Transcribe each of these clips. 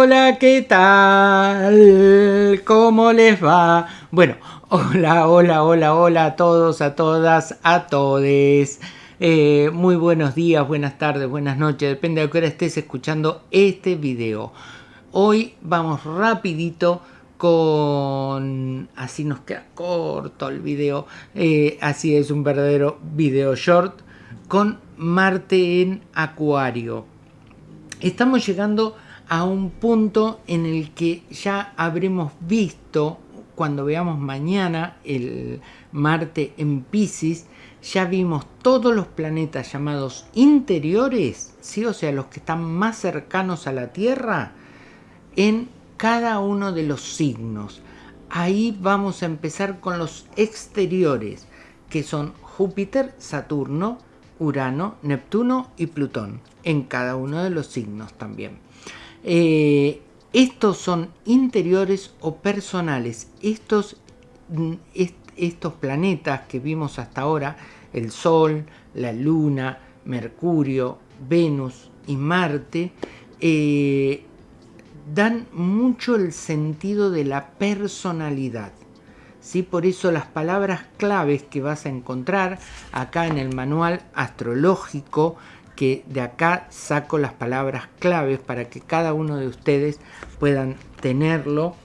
hola, ¿qué tal? ¿Cómo les va? Bueno, hola, hola, hola, hola a todos, a todas, a todes. Eh, muy buenos días, buenas tardes, buenas noches, depende de qué hora estés escuchando este video. Hoy vamos rapidito con... así nos queda corto el video, eh, así es un verdadero video short, con Marte en Acuario. Estamos llegando a un punto en el que ya habremos visto, cuando veamos mañana el Marte en Pisces, ya vimos todos los planetas llamados interiores, ¿sí? o sea, los que están más cercanos a la Tierra, en cada uno de los signos. Ahí vamos a empezar con los exteriores, que son Júpiter, Saturno, Urano, Neptuno y Plutón, en cada uno de los signos también. Eh, estos son interiores o personales. Estos, mm, estos planetas que vimos hasta ahora, el Sol, la Luna, Mercurio, Venus y Marte, eh, dan mucho el sentido de la personalidad. ¿sí? Por eso las palabras claves que vas a encontrar acá en el manual astrológico que de acá saco las palabras claves para que cada uno de ustedes puedan tenerlo.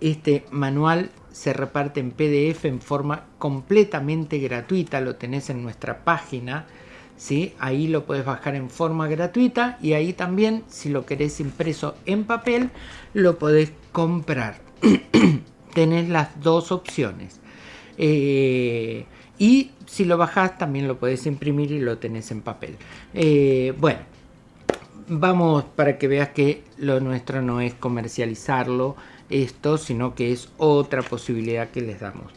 Este manual se reparte en PDF en forma completamente gratuita, lo tenés en nuestra página, ¿sí? ahí lo puedes bajar en forma gratuita y ahí también si lo querés impreso en papel lo podés comprar. tenés las dos opciones. Eh, y si lo bajás también lo podés imprimir y lo tenés en papel. Eh, bueno, vamos para que veas que lo nuestro no es comercializarlo esto, sino que es otra posibilidad que les damos.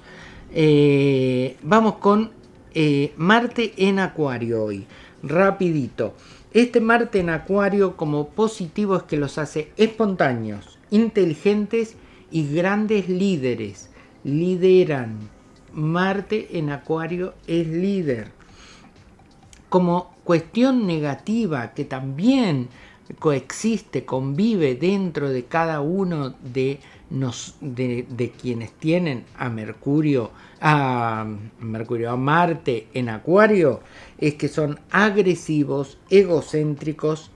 Eh, vamos con eh, Marte en Acuario hoy, rapidito. Este Marte en Acuario como positivo es que los hace espontáneos, inteligentes y grandes líderes. Lideran, Marte en Acuario es líder. Como cuestión negativa que también coexiste, convive dentro de cada uno de, nos, de, quienes tienen a Mercurio, a Mercurio, a Marte en Acuario, es que son agresivos, egocéntricos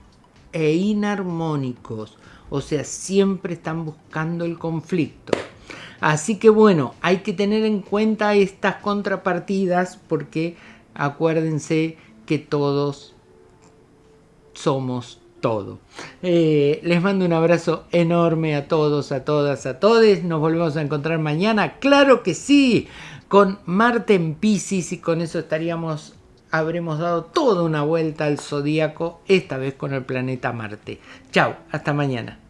e inarmónicos. O sea, siempre están buscando el conflicto. Así que bueno, hay que tener en cuenta estas contrapartidas porque acuérdense que todos somos todo. Eh, les mando un abrazo enorme a todos, a todas, a todos. Nos volvemos a encontrar mañana, claro que sí, con Marte en Pisces y con eso estaríamos, habremos dado toda una vuelta al zodíaco, esta vez con el planeta Marte. Chao, hasta mañana.